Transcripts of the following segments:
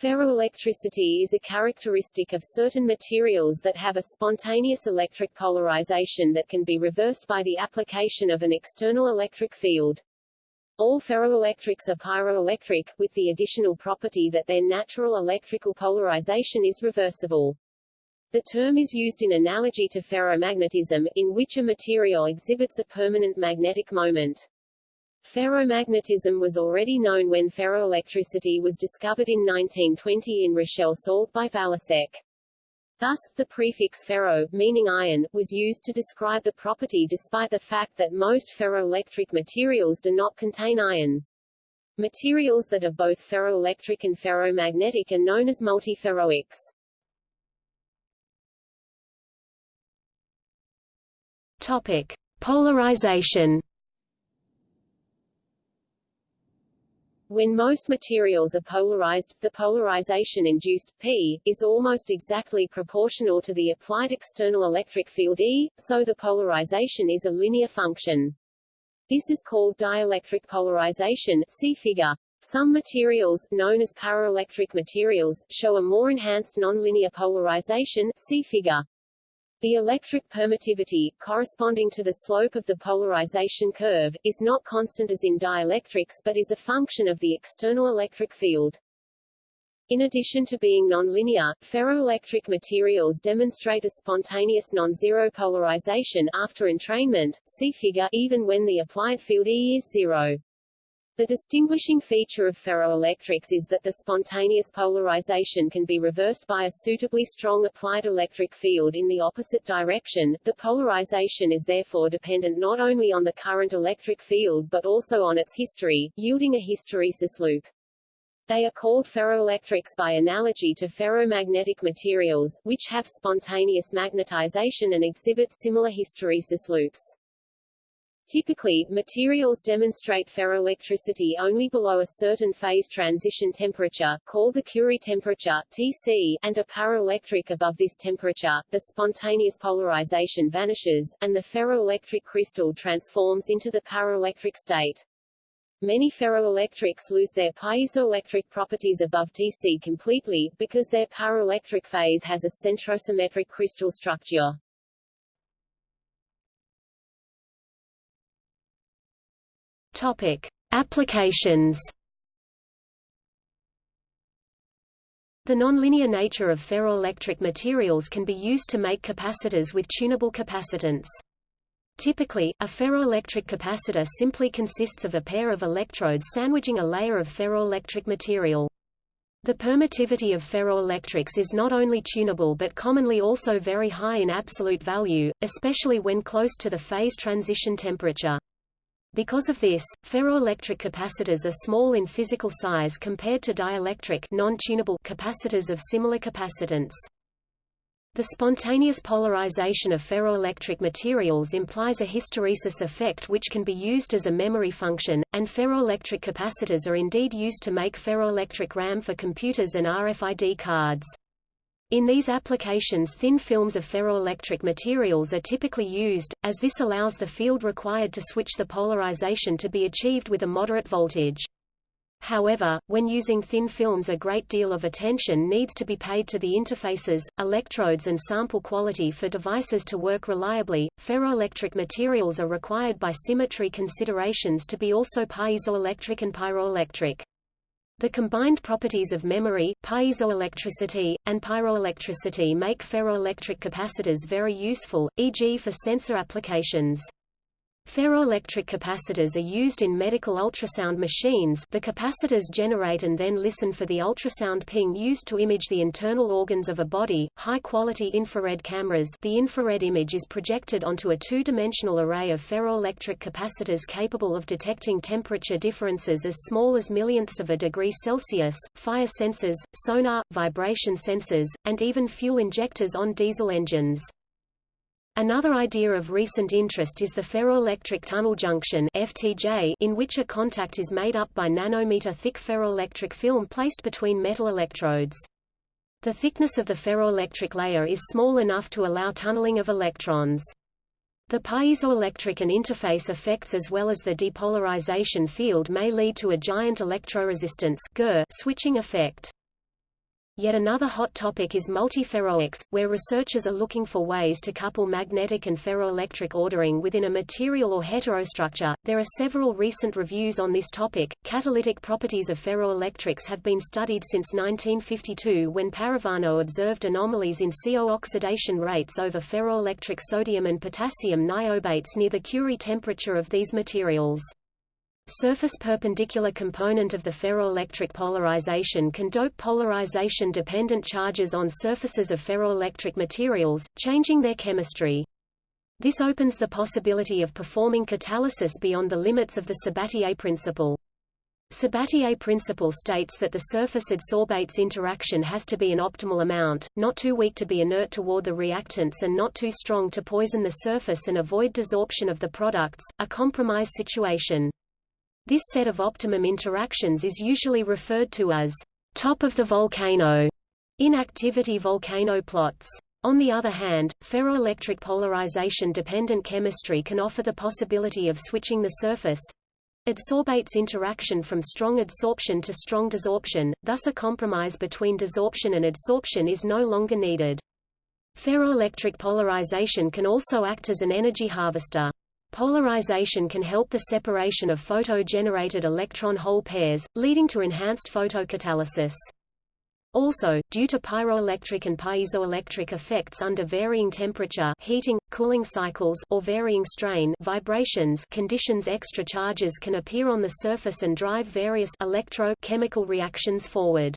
Ferroelectricity is a characteristic of certain materials that have a spontaneous electric polarization that can be reversed by the application of an external electric field. All ferroelectrics are pyroelectric, with the additional property that their natural electrical polarization is reversible. The term is used in analogy to ferromagnetism, in which a material exhibits a permanent magnetic moment. Ferromagnetism was already known when ferroelectricity was discovered in 1920 in Rochelle salt by Valasek. Thus, the prefix ferro, meaning iron, was used to describe the property despite the fact that most ferroelectric materials do not contain iron. Materials that are both ferroelectric and ferromagnetic are known as multiferroics. Topic: Polarization When most materials are polarized, the polarization induced P is almost exactly proportional to the applied external electric field E, so the polarization is a linear function. This is called dielectric polarization see figure. Some materials, known as paraelectric materials, show a more enhanced nonlinear polarization see figure. The electric permittivity, corresponding to the slope of the polarization curve, is not constant as in dielectrics but is a function of the external electric field. In addition to being nonlinear, ferroelectric materials demonstrate a spontaneous non-zero polarization after entrainment, see figure, even when the applied field E is zero. The distinguishing feature of ferroelectrics is that the spontaneous polarization can be reversed by a suitably strong applied electric field in the opposite direction. The polarization is therefore dependent not only on the current electric field but also on its history, yielding a hysteresis loop. They are called ferroelectrics by analogy to ferromagnetic materials, which have spontaneous magnetization and exhibit similar hysteresis loops. Typically, materials demonstrate ferroelectricity only below a certain phase transition temperature, called the Curie temperature Tc, and are paraelectric above this temperature. The spontaneous polarization vanishes, and the ferroelectric crystal transforms into the paraelectric state. Many ferroelectrics lose their piezoelectric properties above Tc completely, because their paraelectric phase has a centrosymmetric crystal structure. Topic: Applications. The nonlinear nature of ferroelectric materials can be used to make capacitors with tunable capacitance. Typically, a ferroelectric capacitor simply consists of a pair of electrodes sandwiching a layer of ferroelectric material. The permittivity of ferroelectrics is not only tunable but commonly also very high in absolute value, especially when close to the phase transition temperature. Because of this, ferroelectric capacitors are small in physical size compared to dielectric capacitors of similar capacitance. The spontaneous polarization of ferroelectric materials implies a hysteresis effect which can be used as a memory function, and ferroelectric capacitors are indeed used to make ferroelectric RAM for computers and RFID cards. In these applications thin films of ferroelectric materials are typically used, as this allows the field required to switch the polarization to be achieved with a moderate voltage. However, when using thin films a great deal of attention needs to be paid to the interfaces, electrodes and sample quality for devices to work reliably. Ferroelectric materials are required by symmetry considerations to be also piezoelectric and pyroelectric. The combined properties of memory, piezoelectricity, and pyroelectricity make ferroelectric capacitors very useful, e.g. for sensor applications. Ferroelectric capacitors are used in medical ultrasound machines the capacitors generate and then listen for the ultrasound ping used to image the internal organs of a body. High-quality infrared cameras the infrared image is projected onto a two-dimensional array of ferroelectric capacitors capable of detecting temperature differences as small as millionths of a degree Celsius, fire sensors, sonar, vibration sensors, and even fuel injectors on diesel engines. Another idea of recent interest is the ferroelectric tunnel junction FTJ, in which a contact is made up by nanometer-thick ferroelectric film placed between metal electrodes. The thickness of the ferroelectric layer is small enough to allow tunneling of electrons. The piezoelectric and interface effects as well as the depolarization field may lead to a giant electroresistance switching effect. Yet another hot topic is multiferroics, where researchers are looking for ways to couple magnetic and ferroelectric ordering within a material or heterostructure. There are several recent reviews on this topic. Catalytic properties of ferroelectrics have been studied since 1952 when Parravano observed anomalies in CO oxidation rates over ferroelectric sodium and potassium niobates near the Curie temperature of these materials. Surface perpendicular component of the ferroelectric polarization can dope polarization-dependent charges on surfaces of ferroelectric materials, changing their chemistry. This opens the possibility of performing catalysis beyond the limits of the Sabatier principle. Sabatier principle states that the surface adsorbates interaction has to be an optimal amount, not too weak to be inert toward the reactants and not too strong to poison the surface and avoid desorption of the products, a compromise situation. This set of optimum interactions is usually referred to as top of the volcano in activity volcano plots. On the other hand, ferroelectric polarization-dependent chemistry can offer the possibility of switching the surface adsorbates interaction from strong adsorption to strong desorption, thus a compromise between desorption and adsorption is no longer needed. Ferroelectric polarization can also act as an energy harvester. Polarization can help the separation of photo-generated electron-hole pairs, leading to enhanced photocatalysis. Also, due to pyroelectric and piezoelectric effects under varying temperature heating, cooling cycles or varying strain vibrations conditions extra charges can appear on the surface and drive various electro-chemical reactions forward.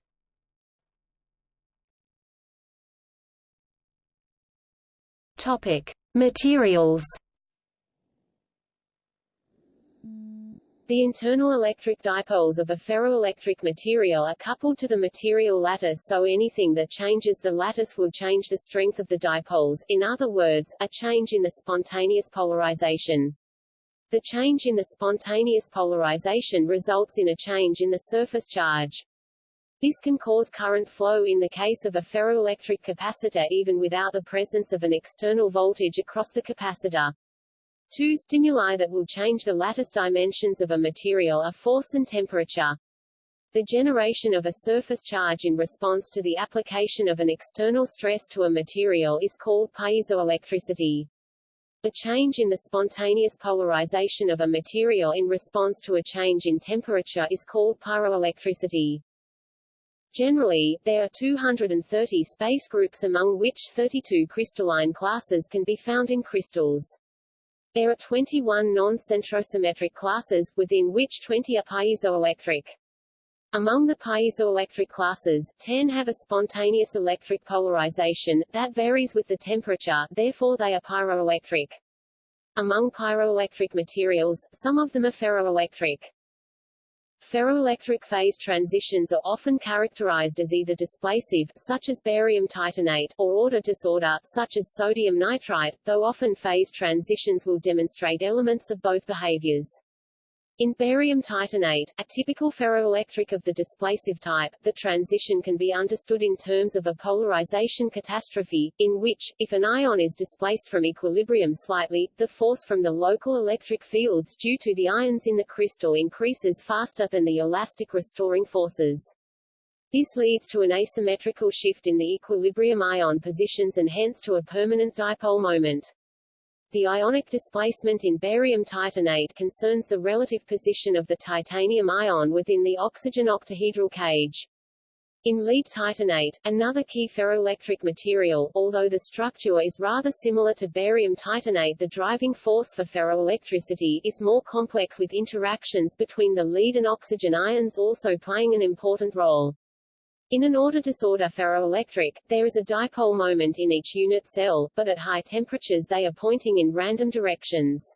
Materials The internal electric dipoles of a ferroelectric material are coupled to the material lattice so anything that changes the lattice will change the strength of the dipoles, in other words, a change in the spontaneous polarization. The change in the spontaneous polarization results in a change in the surface charge. This can cause current flow in the case of a ferroelectric capacitor even without the presence of an external voltage across the capacitor. Two stimuli that will change the lattice dimensions of a material are force and temperature. The generation of a surface charge in response to the application of an external stress to a material is called piezoelectricity. A change in the spontaneous polarization of a material in response to a change in temperature is called pyroelectricity. Generally, there are 230 space groups among which 32 crystalline classes can be found in crystals. There are 21 non-centrosymmetric classes, within which 20 are piezoelectric. Among the piezoelectric classes, 10 have a spontaneous electric polarization, that varies with the temperature, therefore they are pyroelectric. Among pyroelectric materials, some of them are ferroelectric. Ferroelectric phase transitions are often characterized as either displacive such as barium titanate, or order disorder such as sodium nitrite, though often phase transitions will demonstrate elements of both behaviors. In barium titanate, a typical ferroelectric of the displacive type, the transition can be understood in terms of a polarization catastrophe, in which, if an ion is displaced from equilibrium slightly, the force from the local electric fields due to the ions in the crystal increases faster than the elastic restoring forces. This leads to an asymmetrical shift in the equilibrium ion positions and hence to a permanent dipole moment. The ionic displacement in barium titanate concerns the relative position of the titanium ion within the oxygen octahedral cage. In lead titanate, another key ferroelectric material, although the structure is rather similar to barium titanate the driving force for ferroelectricity is more complex with interactions between the lead and oxygen ions also playing an important role. In an order disorder ferroelectric, there is a dipole moment in each unit cell, but at high temperatures they are pointing in random directions.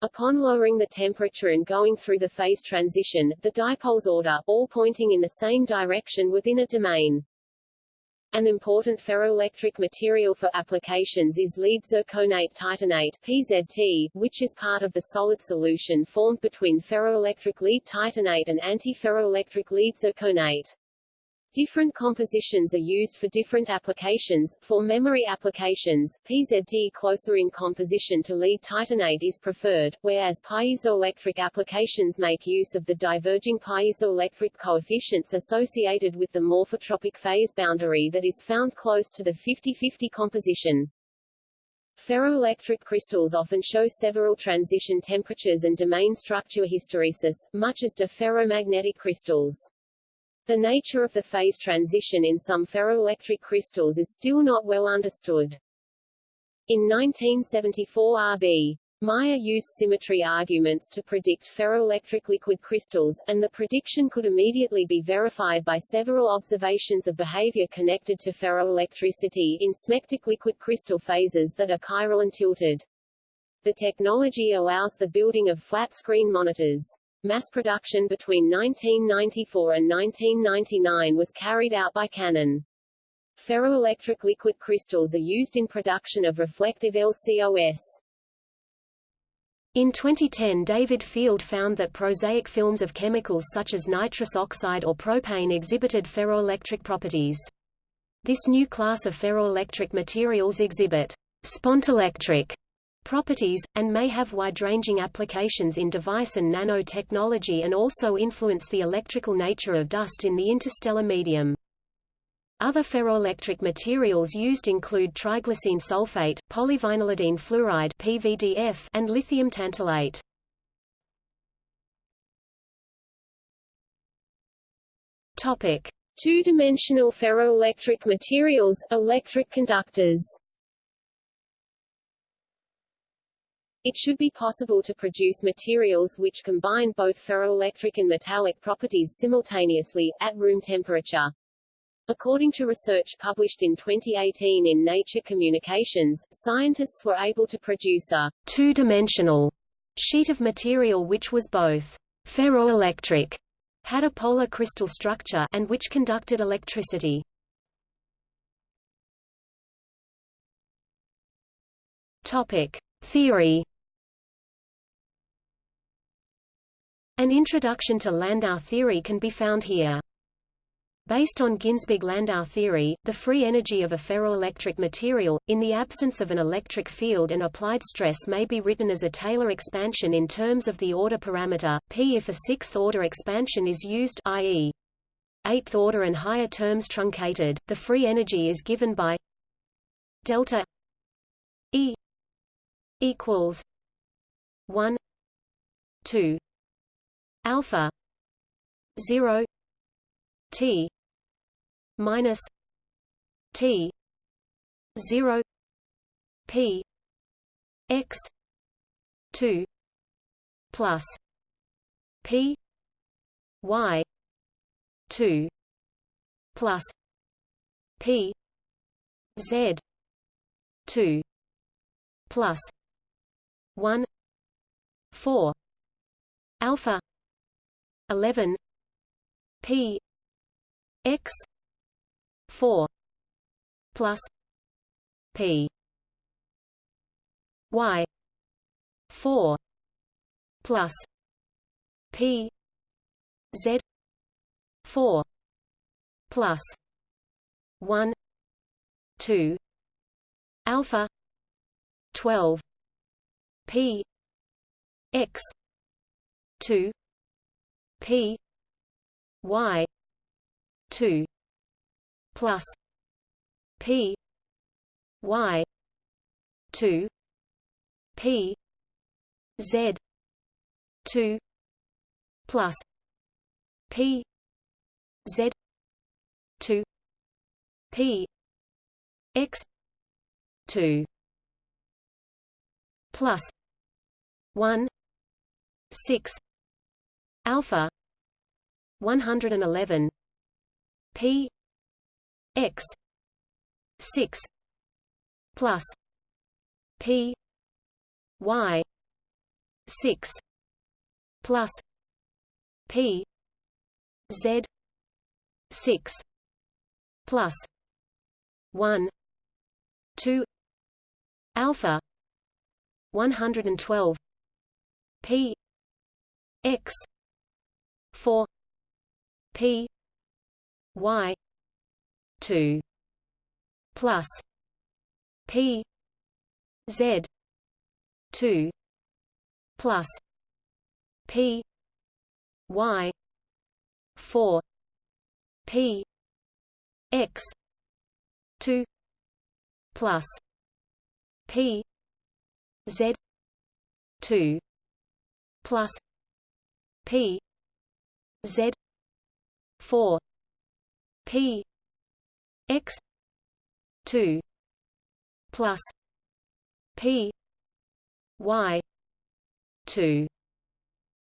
Upon lowering the temperature and going through the phase transition, the dipoles order, all pointing in the same direction within a domain. An important ferroelectric material for applications is lead zirconate titanate PZT, which is part of the solid solution formed between ferroelectric lead titanate and antiferroelectric lead zirconate. Different compositions are used for different applications. For memory applications, PZT closer in composition to lead titanate is preferred, whereas piezoelectric applications make use of the diverging piezoelectric coefficients associated with the morphotropic phase boundary that is found close to the 50-50 composition. Ferroelectric crystals often show several transition temperatures and domain structure hysteresis, much as do ferromagnetic crystals. The nature of the phase transition in some ferroelectric crystals is still not well understood. In 1974 R.B. Meyer used symmetry arguments to predict ferroelectric liquid crystals, and the prediction could immediately be verified by several observations of behavior connected to ferroelectricity in smectic liquid crystal phases that are chiral and tilted. The technology allows the building of flat-screen monitors. Mass production between 1994 and 1999 was carried out by Canon. Ferroelectric liquid crystals are used in production of reflective LCOS. In 2010 David Field found that prosaic films of chemicals such as nitrous oxide or propane exhibited ferroelectric properties. This new class of ferroelectric materials exhibit spontelectric properties, and may have wide-ranging applications in device and nanotechnology and also influence the electrical nature of dust in the interstellar medium. Other ferroelectric materials used include triglycine sulfate, polyvinylidene fluoride (PVDF), and lithium tantalate. Topic: Two-dimensional ferroelectric materials, electric conductors. It should be possible to produce materials which combine both ferroelectric and metallic properties simultaneously, at room temperature. According to research published in 2018 in Nature Communications, scientists were able to produce a two-dimensional sheet of material which was both ferroelectric, had a polar crystal structure, and which conducted electricity. Topic: Theory An introduction to Landau theory can be found here. Based on Ginzburg-Landau theory, the free energy of a ferroelectric material, in the absence of an electric field and applied stress may be written as a Taylor expansion in terms of the order parameter, p if a sixth-order expansion is used i.e. eighth-order and higher terms truncated, the free energy is given by delta E equals 1 2 alpha 0 t minus t 0 p x 2 plus p y 2 plus p z 2 plus 1 4 alpha 11 p. X. 4 plus p. Y. 4 plus p. Z. 4 plus 1 2 alpha 12 p. X. 2 p y 2 plus p y 2 p z 2 plus p z 2 p x 2 plus 1 6 alpha 111 p. X. 6 plus. P. Y. 6 plus. P. Z. 6 plus. 1 2 alpha. 112 p. X. 4 p y two plus P Z two plus P Y four P X two plus P Z two plus P Z four. P. X. two. Plus P. Y. two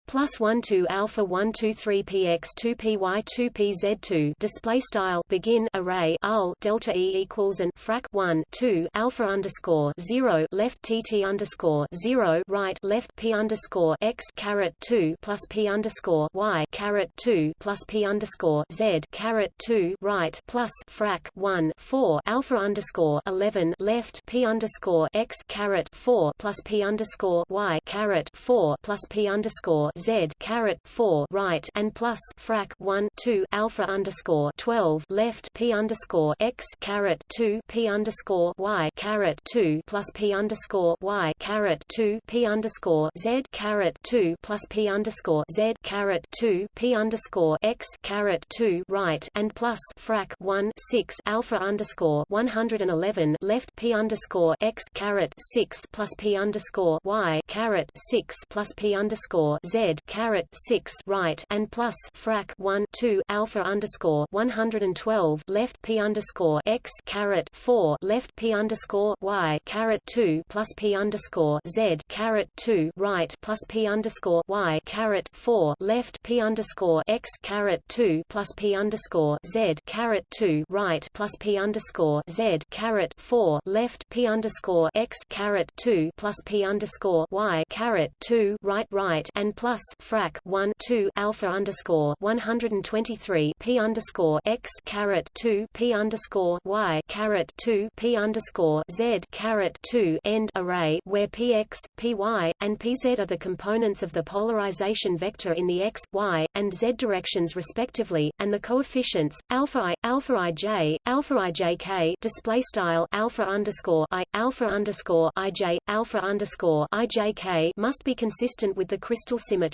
plus 1 2 alpha 1 2 3 px 2 py 2 pz 2 display style. Begin array ul delta e equals and frac 1 2 alpha underscore 0 left tt underscore 0 right left p underscore x caret 2 plus p underscore y caret 2 plus p underscore z caret 2 right plus frac 1 4 alpha underscore 11 left p underscore x caret 4 plus p underscore y caret 4 plus p underscore z caret 4 right and plus frac 1 2 alpha underscore 12 left p underscore x caret 2 p underscore y caret 2 plus p underscore y caret 2 p underscore z caret 2 plus p underscore z caret 2 p underscore x caret 2 right and plus frac 1 6 alpha underscore 111 left p underscore x caret 6 plus p underscore y caret 6 plus p underscore z caret 6 right and plus frac 1 2 alpha underscore 112 left p underscore x caret 4 left p underscore y caret 2 plus p underscore z caret 2 right plus p underscore y caret 4 left p underscore x caret 2 plus p underscore z caret 2 right plus p underscore z caret 4 left p underscore x caret 2 plus p underscore y caret 2 right right and plus frac 1 2 alpha underscore 123 p underscore x caret 2 p underscore y caret 2 p underscore z caret 2 end array where px, py, and pz are the components of the polarization vector in the x, y, and z directions respectively, and the coefficients alpha i, alpha ij, alpha ijk display style alpha underscore i, alpha underscore ij, alpha underscore ijk must be consistent with the crystal symmetry.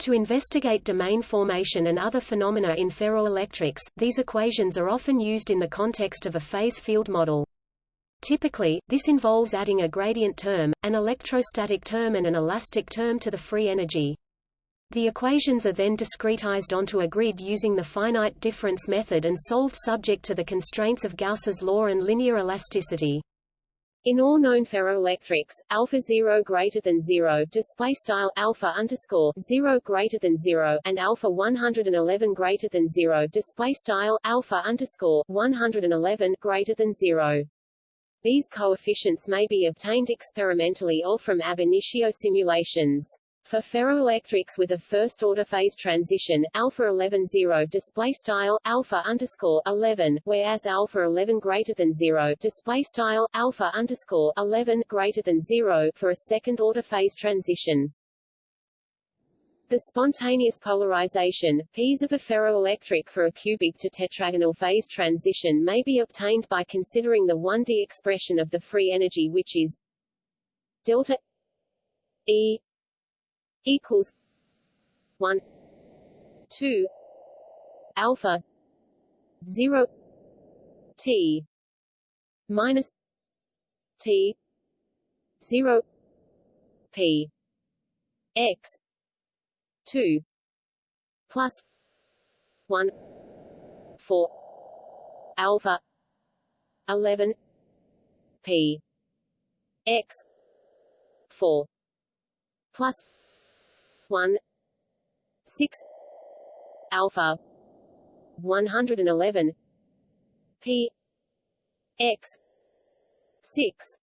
To investigate domain formation and other phenomena in ferroelectrics, these equations are often used in the context of a phase field model. Typically, this involves adding a gradient term, an electrostatic term and an elastic term to the free energy. The equations are then discretized onto a grid using the finite difference method and solved subject to the constraints of Gauss's law and linear elasticity. In all known ferroelectrics, alpha 0 greater than 0 display style alpha underscore 0 greater than 0 and alpha 111 greater than 0 display style alpha underscore 111 greater than 0. These coefficients may be obtained experimentally or from ab initio simulations. For ferroelectrics with a first-order phase transition, alpha 11 0 display style alpha underscore 11, whereas alpha 11 greater than 0 display style alpha underscore 11 greater than 0 for a second-order phase transition. The spontaneous polarization, P's of a ferroelectric for a cubic to tetragonal phase transition may be obtained by considering the 1D expression of the free energy which is delta E equals one two alpha zero T minus T zero P X two plus one four alpha eleven P X four plus 1 6 alpha. 111 p. X. 6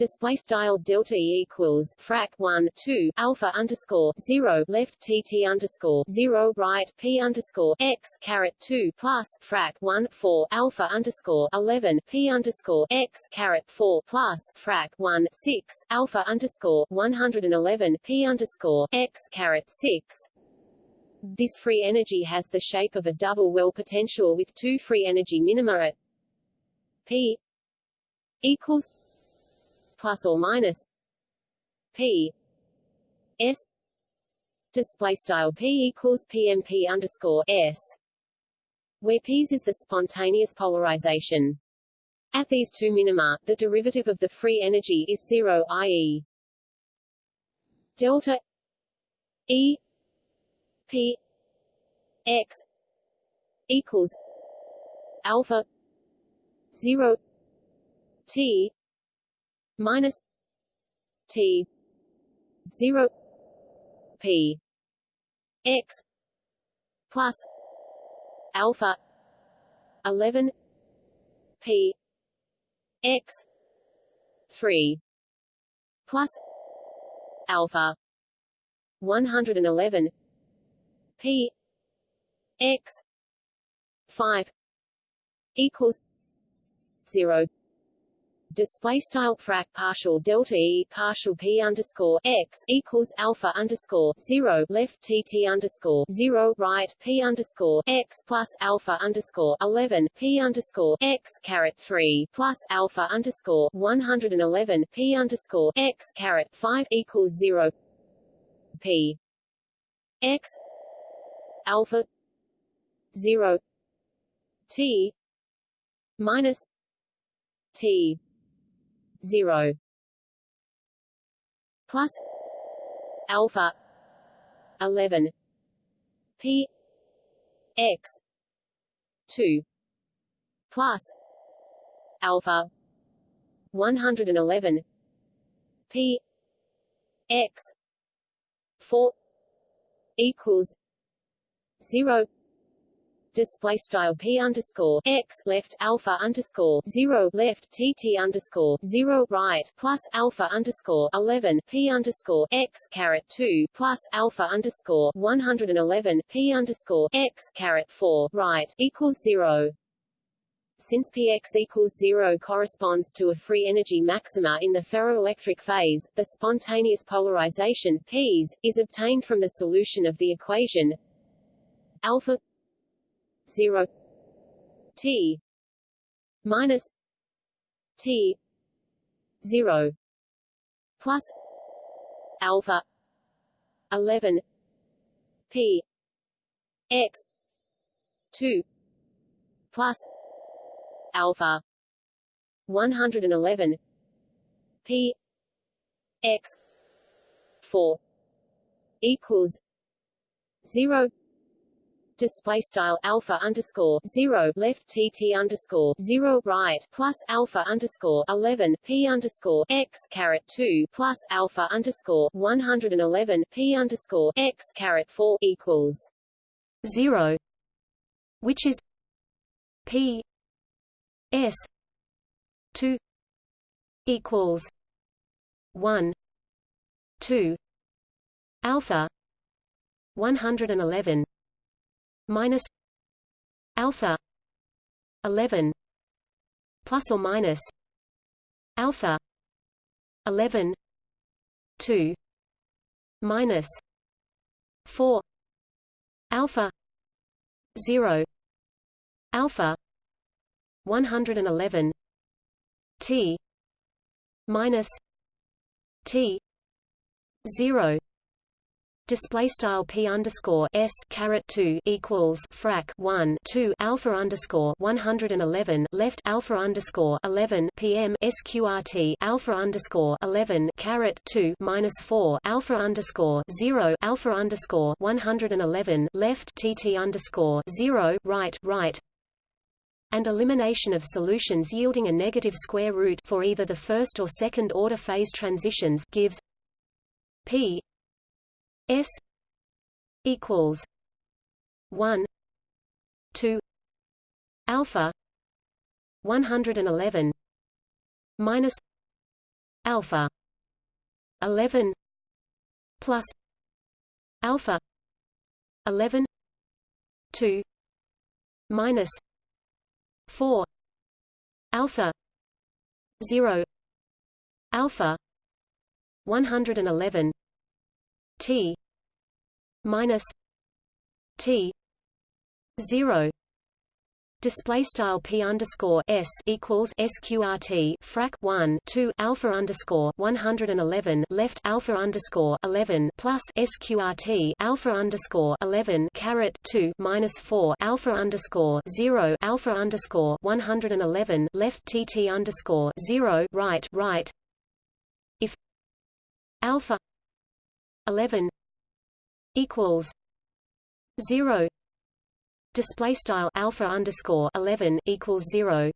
display style delta e equals frac 1 2 alpha underscore 0 left tt underscore 0 right p underscore x caret 2 plus frac 1 4 alpha underscore 11 p underscore x caret 4 plus frac 1 6 alpha underscore 111 p underscore x caret 6 This free energy has the shape of a double well potential with two free energy minima at P equals plus or minus P S display style P equals PMP underscore S where P's is the spontaneous polarization. At these two minima, the derivative of the free energy is zero i.e. delta E P X equals alpha zero T minus T zero P X plus alpha 11 P X 3 plus alpha 111 P X 5 equals 0 display style frac partial delta e partial p underscore x equals alpha underscore zero left tt underscore zero right p underscore x plus alpha underscore eleven p underscore x caret three plus alpha underscore one hundred and eleven p underscore x caret five equals zero p x alpha zero t minus t 0 plus alpha 11 p x 2 plus alpha 111 p x 4 equals 0 display style p underscore x left alpha underscore zero left tt underscore zero right plus alpha underscore eleven p underscore x caret two plus alpha underscore one hundred and eleven p underscore x caret four right equals zero. Since px equals zero corresponds to a free energy maxima in the ferroelectric phase, the spontaneous polarization Ps, is obtained from the solution of the equation alpha 0 t. Minus t. 0 plus alpha 11 p x 2 plus alpha 111 p x 4 equals 0 display style alpha underscore zero left tt underscore zero right plus alpha underscore eleven p underscore x caret two plus alpha underscore one hundred and eleven p underscore x caret four equals zero, which is p s two equals one two alpha one hundred and eleven minus alpha 11 plus or minus alpha 11 2 minus 4 alpha 0 alpha 111 t minus t 0 display style p underscore s caret 2 equals frac 1 2 alpha underscore 111 left alpha underscore 11 pm sqrt alpha underscore 11 caret 2 minus 4 alpha underscore 0 alpha underscore 111 left tt underscore 0 right right. And elimination of solutions yielding a negative square root for either the first or second order phase transitions gives p S equals one two alpha one hundred and eleven minus alpha eleven plus alpha eleven two minus four alpha zero alpha one hundred and eleven T minus T zero. Display style p underscore s equals sqrt frac 1 2 alpha underscore 111 left alpha underscore 11 plus sqrt alpha underscore 11 caret 2 minus 4 alpha underscore 0 alpha underscore 111 left tt underscore 0 right right. If alpha 11 equals 0 display style alpha underscore 11 equals 0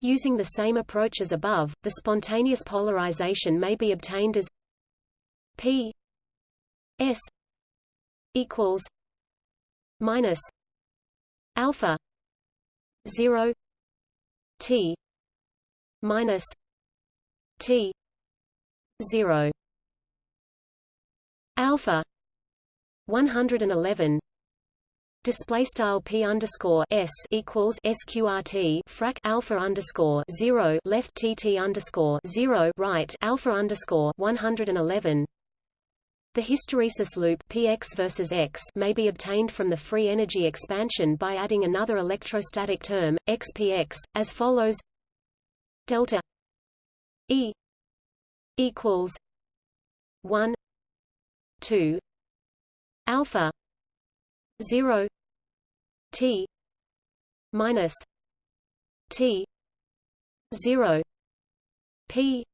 using the same approach as above the spontaneous polarization may be obtained as p s equals minus alpha 0 t minus t 0 alpha 111 display style p underscore s equals sqrt frac alpha underscore zero left tt underscore zero right alpha underscore 111. The hysteresis loop px versus x may be obtained from the free energy expansion by adding another electrostatic term xpx as follows: delta e equals 1 2 alpha 0 t minus t 0 p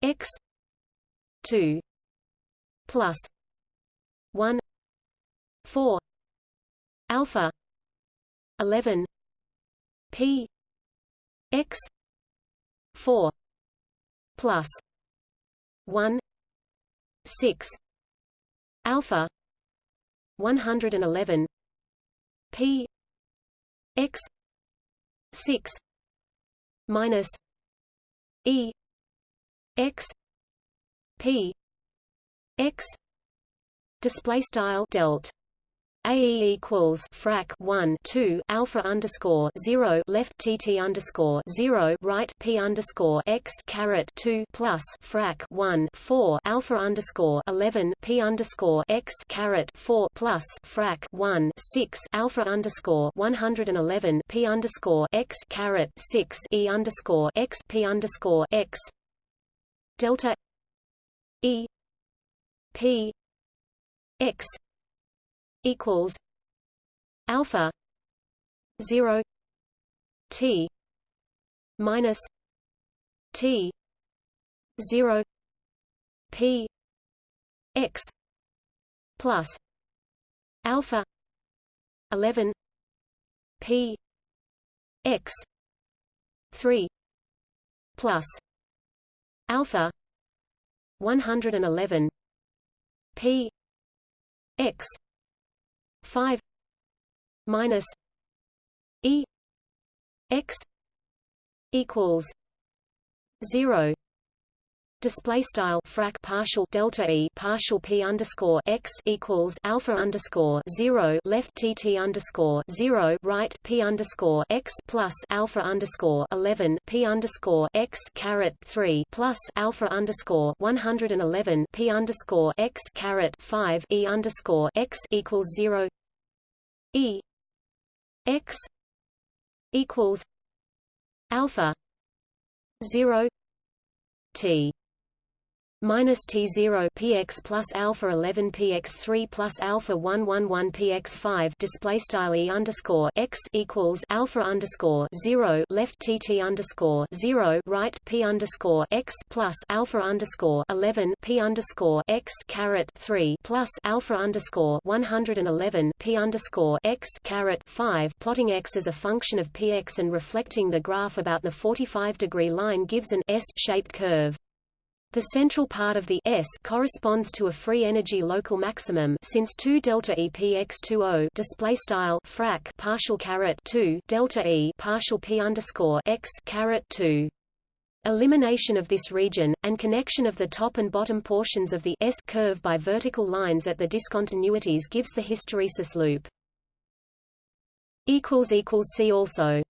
x 2 plus 1 4 alpha 11 p x 4 plus 1 6 alpha 111 p. X. 6 minus e. X. P. X. Display style delt AE equals frac 1 2 alpha underscore 0 left TT underscore 0 right P underscore X caret 2 plus frac 1 4 alpha underscore 11 P underscore X caret 4 plus frac 1 6 alpha underscore 111 P underscore X caret 6 E underscore X P underscore X. Delta E P X equals alpha 0 t minus t 0 p x plus alpha 11 p x 3 plus alpha 111 p x 5 minus e x equals 0 display style frac partial delta e partial p underscore x equals alpha underscore zero left tt underscore zero right p underscore x plus alpha underscore eleven p underscore x caret three plus alpha underscore one hundred and eleven p underscore x caret five e underscore x equals zero. E x equals alpha zero t minus T0 px plus alpha 11 px3 plus alpha 111 px5 display style e underscore x equals alpha underscore 0 left tt underscore 0 right p underscore x plus alpha underscore 11 p underscore x caret 3 plus alpha underscore 111 p underscore x caret 5 plotting x as a function of px and reflecting the graph about the 45 degree line gives an S-shaped curve. The central part of the S corresponds to a free energy local maximum since 2 delta E P x 20 display style frac partial caret 2 delta E partial P underscore x caret 2. Elimination of this region, and connection of the top and bottom portions of the S curve by vertical lines at the discontinuities gives the hysteresis loop. See also